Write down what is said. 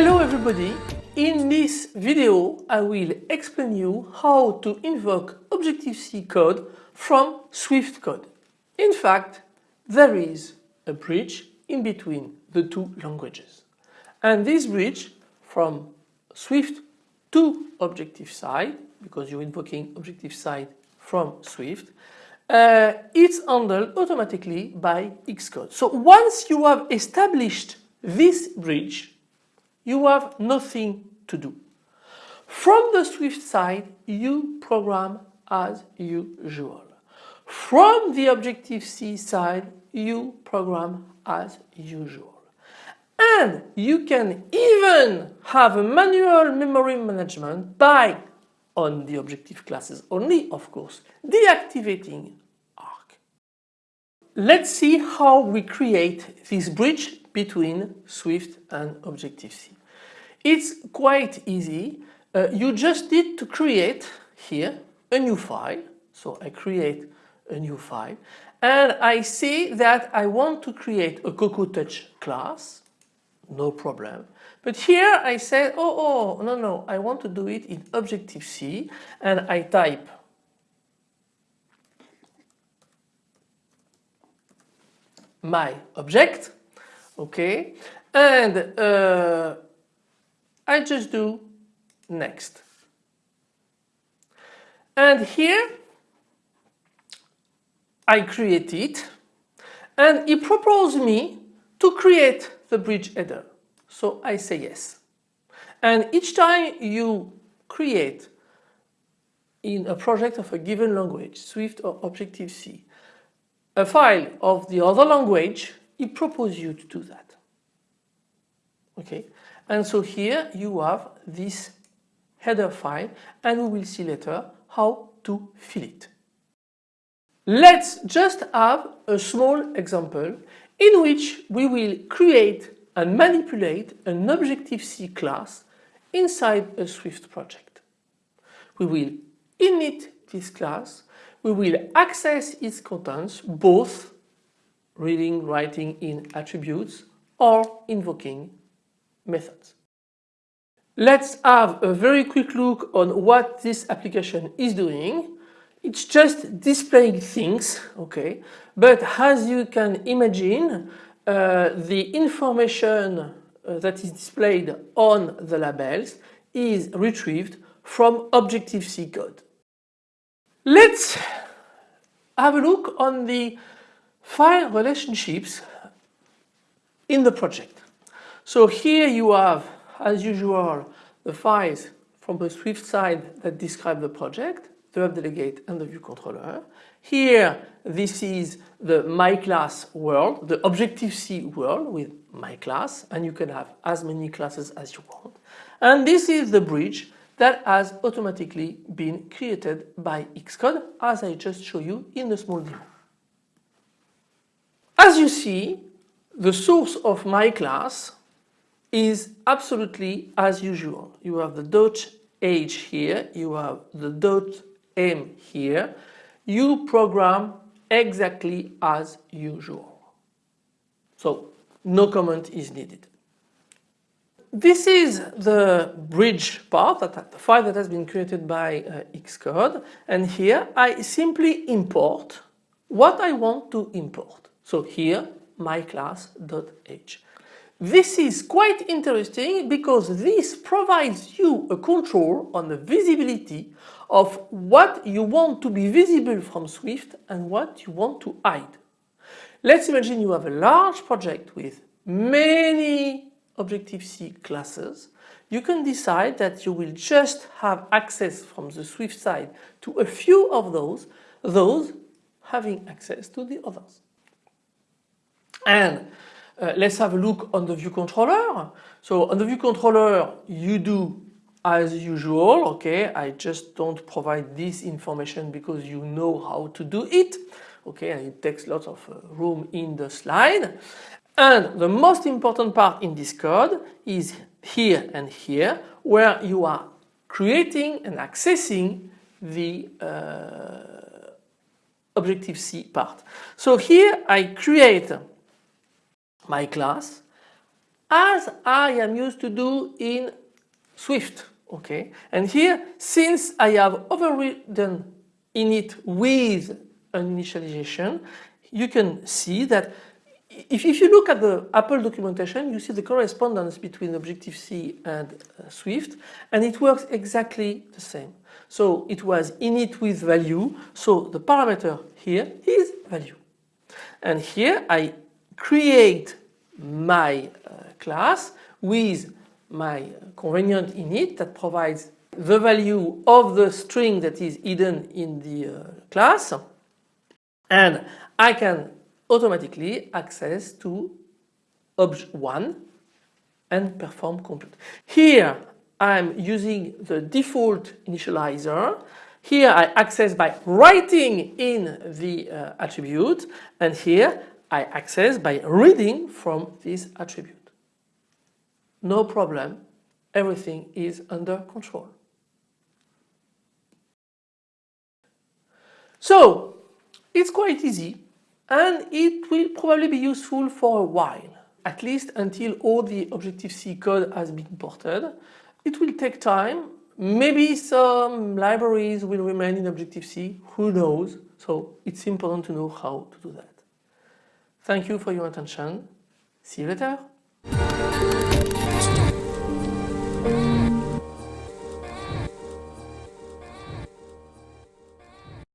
Hello everybody! In this video I will explain you how to invoke Objective-C code from Swift code. In fact, there is a bridge in between the two languages. And this bridge from Swift to Objective-C, because you're invoking Objective-C from Swift, uh, it's handled automatically by Xcode. So once you have established this bridge, you have nothing to do. From the Swift side, you program as usual. From the Objective-C side, you program as usual. And you can even have a manual memory management by, on the Objective classes only of course, deactivating Arc. Let's see how we create this bridge between Swift and Objective-C. It's quite easy. Uh, you just need to create here a new file. So I create a new file and I see that I want to create a Cocoa Touch class. No problem. But here I said, oh, oh, no, no, I want to do it in Objective-C and I type my object, okay, and uh, I just do next. And here I create it and he proposed me to create the bridge header. So I say yes. And each time you create in a project of a given language, Swift or Objective-C, a file of the other language, he proposes you to do that. Okay, and so here you have this header file and we will see later how to fill it. Let's just have a small example in which we will create and manipulate an Objective-C class inside a Swift project. We will init this class, we will access its contents both reading, writing in attributes or invoking methods. Let's have a very quick look on what this application is doing it's just displaying things, okay, but as you can imagine, uh, the information uh, that is displayed on the labels is retrieved from Objective-C code. Let's have a look on the file relationships in the project. So here you have, as usual, the files from the Swift side that describe the project the web delegate and the view controller. Here this is the my class world, the Objective-C world with my class and you can have as many classes as you want. And this is the bridge that has automatically been created by Xcode as I just show you in the small demo. As you see, the source of my class is absolutely as usual. You have the dot h here, you have the dot M here, you program exactly as usual. So no comment is needed. This is the bridge part, the file that has been created by uh, Xcode and here I simply import what I want to import. So here my class.h. This is quite interesting because this provides you a control on the visibility of what you want to be visible from Swift and what you want to hide. Let's imagine you have a large project with many Objective-C classes. You can decide that you will just have access from the Swift side to a few of those, those having access to the others. And uh, let's have a look on the view controller. So on the view controller you do as usual, okay, I just don't provide this information because you know how to do it, okay, and it takes lots of uh, room in the slide. And the most important part in this code is here and here where you are creating and accessing the uh, Objective-C part. So here I create my class. as I am used to do in Swift. Okay, and here since I have overridden init with an initialization, you can see that if, if you look at the Apple documentation, you see the correspondence between Objective-C and uh, Swift, and it works exactly the same. So it was init with value, so the parameter here is value. And here I create my uh, class with my convenient init that provides the value of the string that is hidden in the uh, class and I can automatically access to obj1 and perform compute. Here I'm using the default initializer. Here I access by writing in the uh, attribute and here I access by reading from this attribute. No problem, everything is under control. So it's quite easy and it will probably be useful for a while, at least until all the Objective-C code has been ported. It will take time, maybe some libraries will remain in Objective-C, who knows, so it's important to know how to do that. Thank you for your attention, see you later.